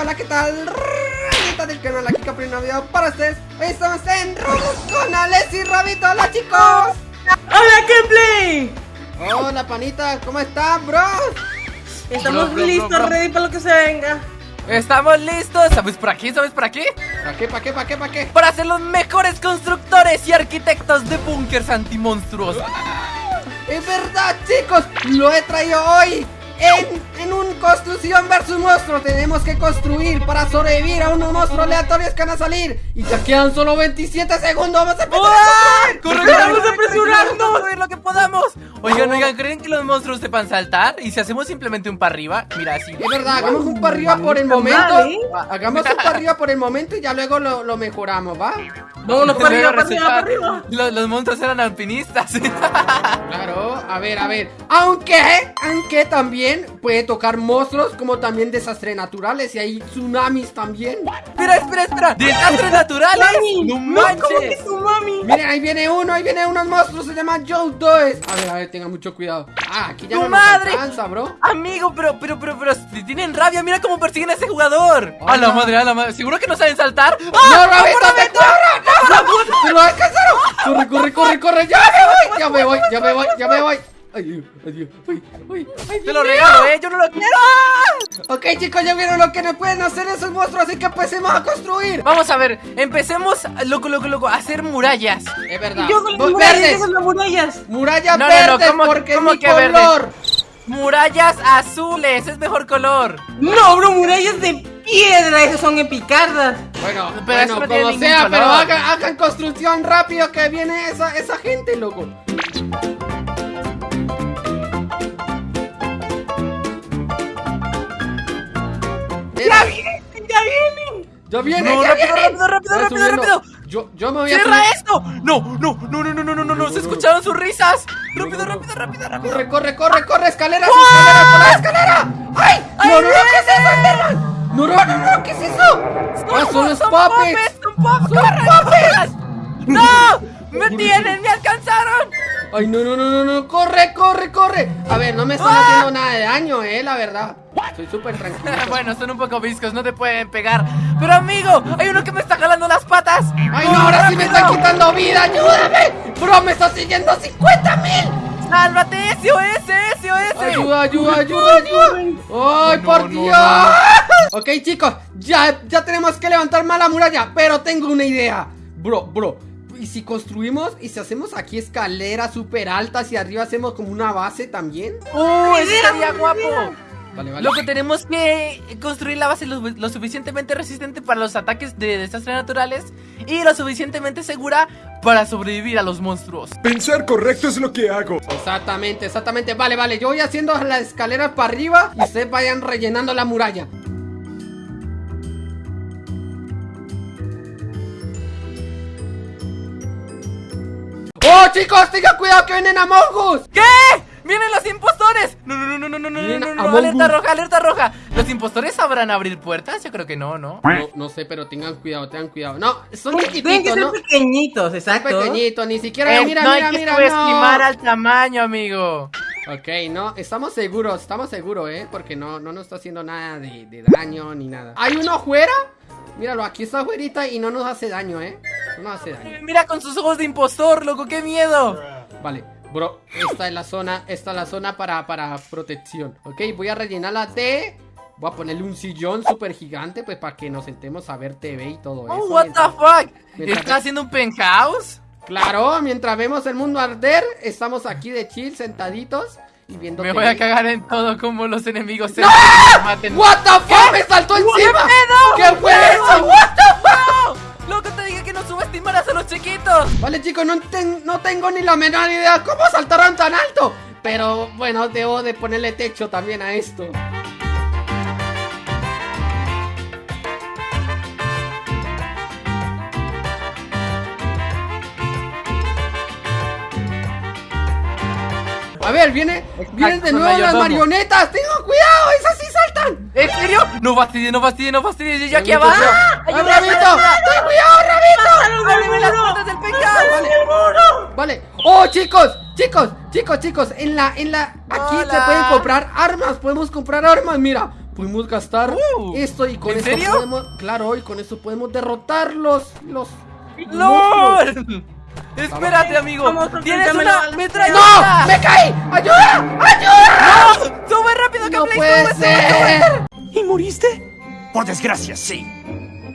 hola, ¿qué tal? Rayita del canal, aquí Capri video para ustedes Hoy estamos en Roblox con Alex y Rabito, hola chicos ¡Hola, Gameplay! Hola panita, ¿cómo están, bro? Estamos Bro, bro, listos, bro, bro. ready para lo que se venga. Estamos listos, ¿sabes por aquí? ¿Sabes por aquí? ¿Para qué, para qué, para qué, para qué? Para ser los mejores constructores y arquitectos de búnkers antimonstruos Es verdad, chicos, lo he traído hoy en, en un construcción versus monstruo Tenemos que construir para sobrevivir a unos monstruos aleatorios que van a salir Y ya quedan solo 27 segundos, vamos a empezar a construir ¡Corre, ¡Estamos corre, apresurando! Vamos a lo que podamos Oigan, oigan, ¿creen que los monstruos sepan saltar? ¿Y si hacemos simplemente un para arriba? Mira, así Es verdad, hagamos un para arriba por el momento ¿eh? Hagamos un para arriba por el momento y ya luego lo, lo mejoramos, ¿va? Vámonos para arriba, para arriba, para arriba. Los, los monstruos eran alpinistas Claro, a ver, a ver Aunque, aunque también puede tocar monstruos como también desastres naturales Y hay tsunamis también Espera, espera, espera ¡Desastres naturales! ¡No ¿cómo que manches! tu mami? Miren, ahí viene uno, ahí viene unos monstruos, se llaman Joe Does A ver, a ver, tengan mucho cuidado Ah, aquí ya ¡Tu no nos madre! alcanza, bro Amigo, pero, pero, pero, pero, si tienen rabia, mira cómo persiguen a ese jugador. A la madre, a la madre. ¿Seguro que no saben saltar? ¡No, ¡Ah! Rabito, te corro! ¡Se lo alcanzaron! ¡Corre, corre, corre, corre! ¡Ya me voy! ¡Ya me voy, ya me voy, ya me voy! ¡Ay! ¡Ay, ay, ay! Te lo regalo, eh, yo no lo quiero. Ok, chicos, ya vieron lo que nos pueden hacer esos monstruos, así que empecemos a construir. Vamos a ver, empecemos, loco, loco, loco, a hacer murallas. Es verdad. Yo con las murallas, verdes. esas las murallas. Murallas No, no, no, verdes ¿cómo- porque cómo es mi que verdes? color. Murallas azules, es mejor color. No, bro, murallas de piedra, esas son epicardas. Bueno, Pero bueno, no como sea, color. pero hagan, hagan construcción rápido que viene esa, esa gente, loco. ¡Ya viene! ¡Ya viene! ¡Ya viene! No, ya rápido, viene. rápido, rápido, rápido, rápido, Yo, yo me voy a. ¡Cierra esto! ¡No, no, no, no, no, no, no, no! no se escucharon sus risas! ¡Rápido, rápido, rápido, rápido! ¡Corre, corre, corre, corre! ¡Escalera, ¡Oh! escalera, escalera! ¡Ay! ¡Ay! ¡No, no, no! ¿Qué es eso, Enderman? No, no, no, no, ¿qué es eso? No, ¡Ah, son los papes! ¡Son papes! ¡No! ¡Me tienen! ¡Me alcanzaron! Ay, no, no, no, no, no, corre, corre, corre. A ver, no me están ¡Ah! haciendo nada de daño, eh, la verdad. Estoy súper tranquilo. bueno, son un poco viscos, no te pueden pegar. Pero amigo, hay uno que me está jalando las patas. Ay, no, ahora sí me están quitando vida, ayúdame. Bro, me está siguiendo 50 mil. ¡Sálvate! ¡SOS! ¡SOS! Ayuda, ayuda, ayuda, ayuda. Ay, por no, Dios. Ok, chicos, ya, ya tenemos que levantar más la muralla, pero tengo una idea. Bro, bro. ¿Y si construimos y si hacemos aquí escaleras súper altas y arriba hacemos como una base también? ¡Uh! ¡Eso buena guapo! Vale, vale. Loco, tenemos que construir la base lo, lo suficientemente resistente para los ataques de desastres naturales y lo suficientemente segura para sobrevivir a los monstruos. Pensar correcto es lo que hago. Exactamente, exactamente. Vale, vale, yo voy haciendo las escaleras para arriba y ustedes vayan rellenando la muralla. Chicos! ¡Tengan cuidado que vienen a Us! ¿Qué? ¡Vienen los impostores! No, no, no, no, no, no, no, no, alerta roja, alerta roja. ¿Los impostores sabrán abrir puertas? Yo creo que no, ¿no? No, no sé, pero tengan cuidado, tengan cuidado. No, son Tienen que chiquititos, ser ¿no? pequeñitos, exacto. Pequeñitos, ni siquiera. Eh, mira, no mira, hay que subestimar no. al tamaño, amigo. Ok, no, estamos seguros, estamos seguros, ¿eh? Porque no, no nos está haciendo nada de, de daño ni nada. ¿Hay uno afuera? Míralo, aquí está afuera y no nos hace daño, ¿eh? No nos hace daño. Mira con sus ojos de impostor, loco, qué miedo. Vale, bro, esta es la zona, esta es la zona para, para protección. Ok, voy a rellenar la T. Voy a ponerle un sillón súper gigante, pues para que nos sentemos a ver TV y todo Oh, eso. what the fuck? mientras- ¿Está haciendo un penthouse? Claro, mientras vemos el mundo arder, estamos aquí de chill, sentaditos y viendo Me voy a cagar en todo como los enemigos se ¡No! maten. What the fuck, me saltó encima. pedo? ¿Qué fue eso? What the fuck? ¡No! Loco, te dije que no subestimaras a los chiquitos. Vale, chicos, no, ten- no tengo ni la menor idea cómo saltaron tan alto. Pero bueno, debo de ponerle techo también a esto. Ver, viene, vienen de nuevo las marionetas. Tengan cuidado, esas sí saltan. ¿En serio? No fastidies, no fastidies, no fastidies. Yo aquí abajo. ¡Ah, ¡Ayuda, Rabito! ¡Ten cuidado, Rabito! ¡Ábreme las puertas del penthouse! Vale. Vale. Oh, chicos, chicos, chicos, chicos. En la, en la. Aquí se pueden comprar armas. Podemos comprar armas. Mira, Podemos gastar Uh, esto y con ¿en esto serio? podemos. Claro, y con esto podemos derrotar los. los. monstruos. ¡LOL! Espérate, amigo. Tienes una a la- metralleta. ¡No! ¡Me caí! Desgracia, sí.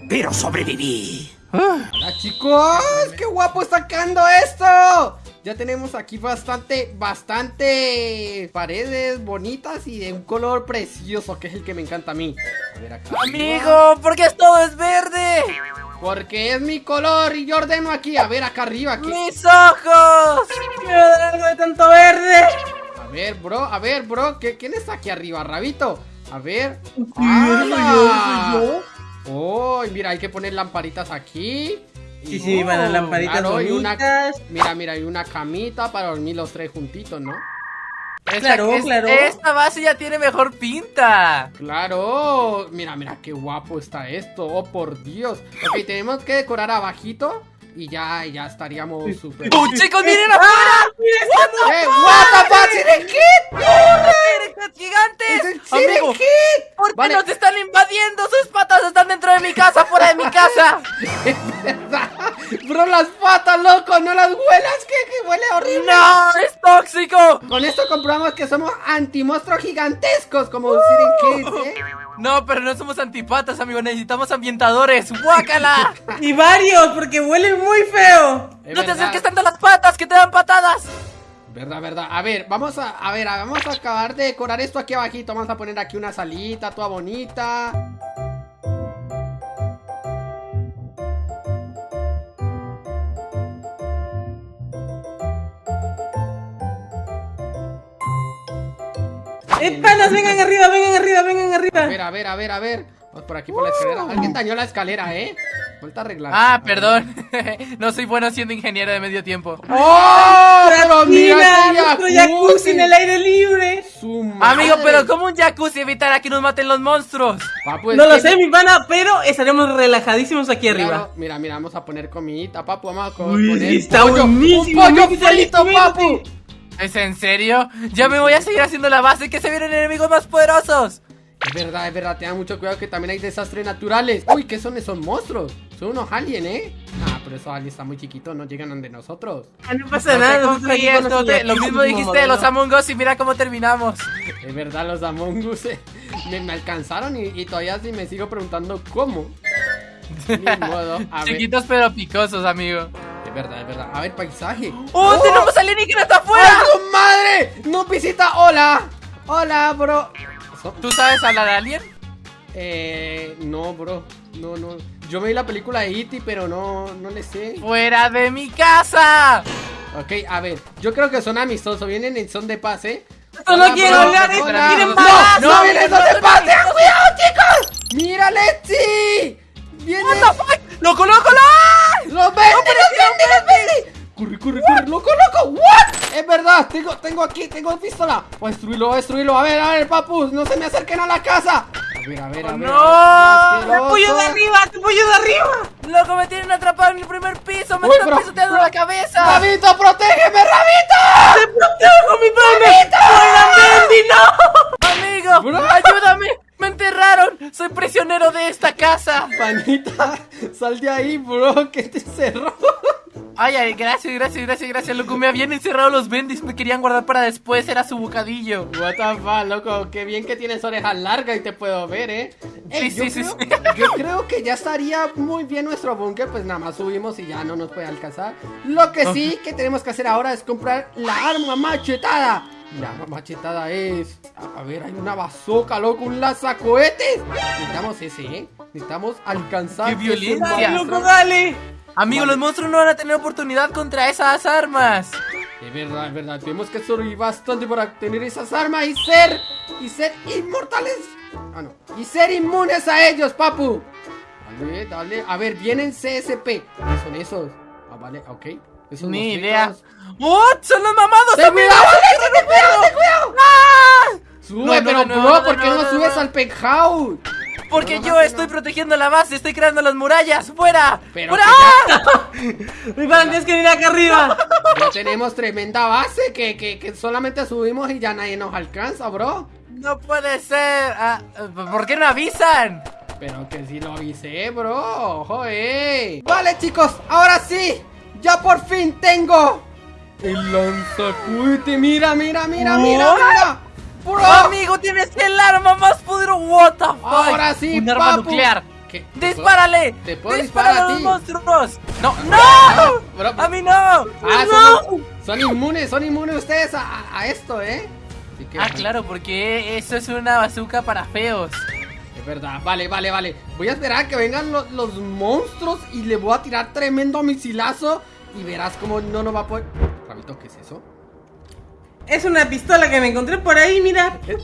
Pero sobreviví. Hola chicos, qué guapo está quedando esto. Ya tenemos aquí bastante, bastante paredes bonitas y de un color precioso que es el que me encanta a mí. A ver acá. Amigo, ¿por qué todo es verde? Porque es mi color y yo ordeno aquí. A ver acá arriba. Aquí. ¡Mis ojos! Quiero dar algo de tanto verde. A ver, bro, a ver, bro. ¿qué- ¿Quién está aquí arriba, Rabito? A ver. soy yo, ¡Hala! soy yo. Oh, y mira, hay que poner lamparitas aquí. Sí, sí, van las Oh, lamparitas claro, y una-. Mira, mira, hay una camita para dormir los tres juntitos, ¿no? Esta- Claro, es- claro. Esta base ya tiene mejor pinta. Claro, mira, mira qué guapo está esto, oh por Dios. Ok, tenemos que decorar abajito y ya, ya estaríamos súper. ¡Oh, chicos, miren afuera! ¡Eh, what the fuck, gigantes! ¡Es el Siren Amigo, Kid! ¿por qué Vale. nos están invadiendo? ¡Sus patas están dentro de mi casa, fuera de mi casa! Bro, las patas, loco, no las huelas, que, que huele horrible. ¡No! ¡Es tóxico! Con esto comprobamos que somos antimonstruos gigantescos como Siren Kid, ¿eh? No, pero no somos antipatas, amigo. Necesitamos ambientadores. ¡Guácala! Y varios, porque huelen muy feo. Es ¡No te verdad. acerques tanto a las patas, que te dan patadas! Verdad, verdad. A ver, vamos a, a ver, vamos a acabar de decorar esto aquí abajito. Vamos a poner aquí una salita toda bonita. Eh, panas, vengan arriba, vengan arriba, vengan A arriba. ver, a ver, a ver, a ver. Vamos por aquí por la escalera. Alguien dañó la escalera, ¿eh? Falta arreglar. Ah, A perdón. no soy bueno siendo ingeniero de medio tiempo. ¡Oh! Nuestro jacuzzi en el aire libre. Amigo, pero ¿cómo un jacuzzi evitará que nos maten los monstruos? Papu, es No lo que- sé, mi pana, pero estaremos relajadísimos aquí arriba. Mira, mira, vamos a poner comidita, papu. Vamos a co- Uy, poner está pollo. Un pollo frito, papu. ¿Es en serio? Ya me voy a seguir haciendo la base que se vienen enemigos más poderosos. Es verdad, es verdad, tengan mucho cuidado que también hay desastres naturales. Uy, ¿qué son esos monstruos? Son unos aliens, ¿eh? Ah, pero esos aliens están muy chiquitos, no llegan donde nosotros. Ah, No pasa No nada. te confíes, no te- nuestro Lo mismo dijiste de los. Among Us y mira cómo terminamos. Es verdad, los Among Us eh, me, me alcanzaron y, y todavía sí me sigo preguntando cómo. Ni modo, a ver. Chiquitos pero picosos, amigo. Es verdad, es verdad. A ver, paisaje. ¡Oh, tenemos alienígenas afuera! ¡Ay, su madre! ¡No visita! ¡Hola! ¡Hola, bro! ¿Eso? ¿Tú sabes hablar alien? Eh, no, bro. No, no. Yo me vi la película de E.T., pero no, no le sé. ¡Fuera de mi casa! Ok, a ver. Yo creo que son amistosos. Vienen en son de paz, ¿eh? Esto no quiero hablar, Hola. quieren ¡No! ¡No, no, vienen no, son de no, paz! no, ¡Tengan no, cuidado, chicos! ¡Mira, Lexi! ¡Viene! ¡Loco, loco, loco! ¡Los vende, los vende, los vende! ¡Corre, corre, corre! ¡Loco, loco! ¿What? Es verdad, tengo, tengo aquí, tengo pistola. Voy a destruirlo, voy a destruirlo. A ver, a ver, papus, no se me acerquen a la casa. A ver, a ver, a ver. no! ¡Te apoyo de arriba! ¡Te apoyo de arriba! ¡Loco, me tienen atrapado en el primer piso! ¡Me están pisoteando la cabeza! ¡Rabito, protégeme, Rabito! ¡Te protejo, mi! ¡Buena Mendy, no! ¡Amigo! Bro. ¡Ayúdame! ¡Me enterraron! ¡Soy prisionero de esta casa! Panita, sal de ahí, bro, que te cerró. Ay, ay, gracias, gracias, gracias, gracias, loco. Me habían encerrado los bendis, me querían guardar para después, era su bocadillo. What the fuck, loco, qué bien que tienes orejas largas y te puedo ver, ¿eh? Ey, Sí, yo, sí, sí, creo, sí. yo creo que ya estaría muy bien nuestro búnker, pues nada más subimos y ya no nos puede alcanzar. Lo que sí que tenemos que hacer ahora es comprar la arma machetada. La arma machetada es... A, ver, hay una bazooka, loco, un lanzacohetes. Necesitamos ese, ¿eh? Necesitamos alcanzar... ¡Qué violencia! ¡Dale, monstruo. loco, dale! Amigo, los monstruos no van a tener oportunidad contra esas armas. Es verdad, es verdad. Tenemos que sobrevivir bastante para tener esas armas y ser. y ser inmortales. Ah, no. Y ser inmunes a ellos, papu. Dale, dale. A ver, vienen CSP. ¿Qué son esos? Ah, vale, ok. Esos Ni idea. ¡Oh! ¡Son los mamados! ¡Ten amigo! cuidado! ¡Ten cuidado, cuidado! Sube, No, no, pero no, no, bro, no, ¿por qué no, no, no, subes no. al penthouse? Porque No, yo no, estoy protegiendo la base, estoy creando las murallas. ¡Fuera! Pero ¡Fuera! ¡Ah! Pana, tienes que venir acá arriba. Ya tenemos tremenda base que, que, que solamente subimos y ya nadie nos alcanza, bro. No puede ser. Ah, ¿Por qué no avisan? Pero que sí lo avisé, bro. Joder. Vale, chicos, ahora sí. Ya por fin tengo el lanzacuete. Mira, mira, mira, mira, mira. Bro. Amigo, tienes el arma más poderosa. What the fuck? Ahora sí, Un arma papu. nuclear. ¿Qué? ¡Dispárale! ¿Te puedo ¡Dispárale disparar a a los ti? monstruos! ¡No! ¡No! Bro, ¡A mí no! Ah, ¡No! son, son inmunes, son inmunes ustedes a, a- a esto, ¿eh? Así que, Ah, claro, porque eso es una bazooka para feos. Es verdad, vale, vale, vale. Voy a esperar a que vengan lo- los monstruos y le voy a tirar tremendo misilazo y verás cómo no nos va a poder... Rabito, ¿qué es eso? Es una pistola que me encontré por ahí, mira. Es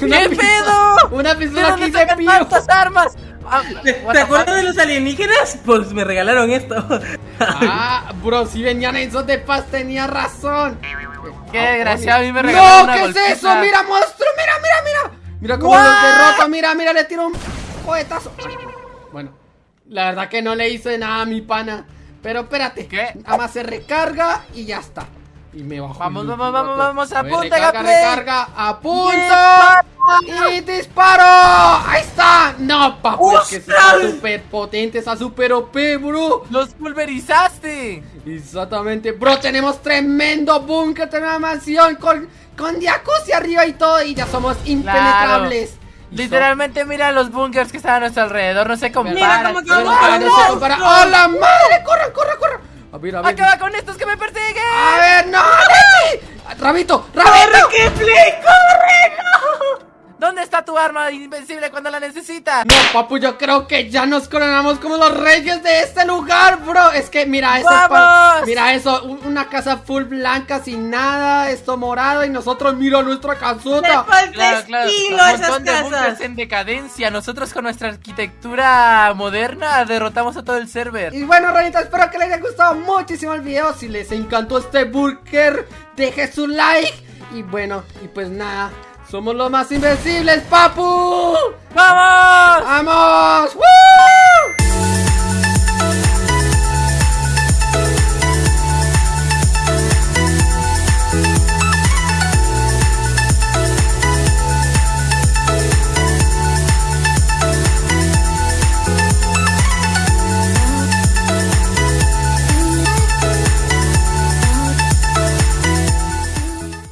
¿Qué pedo? Una ¿De pistola que se pío. tantas armas? Ah, ¿Te, te acuerdas de los alienígenas? Pues me regalaron esto. Ah, bro, si venían esos de paz tenía razón. Qué Ah, desgraciado, a mí me ¡No! regalaron una ¿Qué es eso? ¡Mira, monstruo! ¡Mira, mira, mira! Mira cómo los derroto. Mira, mira, le tiro un cohetazo. Bueno, la verdad que no le hice nada a mi pana. Pero espérate. ¿Qué? Nada más se recarga y ya está. Y me bajo. Vamos, vamos, vamos, vamos, apunta, recarga, recarga, apunto. Y disparo. Ahí está. No, papu, es que está súper potente, está súper OP, bro. ¡Los pulverizaste! Exactamente, bro, tenemos tremendo búnker, tremenda mansión con, con jacuzzi arriba y todo y ya somos impenetrables. Literalmente mira los bunkers que están a nuestro alrededor, no se Mira comparan. cómo con no los se compara. monstruos. ¡Oh, la madre! ¡Corre, corre, corre! A ver, a ver. ¡Acaba con estos que me persiguen! A ver, no, Lechi. Rabito, rabito. ¡Corre, Kefli! ¡Corre! ¿Dónde está tu arma invencible cuando la necesitas? No, papu, yo creo que ya nos coronamos como los reyes de este lugar, bro. Es que mira eso, ¡Vamos! mira eso, un- una casa full blanca sin nada, esto morado y nosotros mira nuestra ¡Le casota. falta Claro, claro. Un esas montón de bunkers casas! en decadencia. Nosotros con nuestra arquitectura moderna derrotamos a todo el server. Y bueno, Ranita, espero que les haya gustado muchísimo el video. Si les encantó este burger, deje su like. Y bueno, y pues nada, somos los más invencibles, papu. ¡Vamos! ¡Vamos! ¡Woo!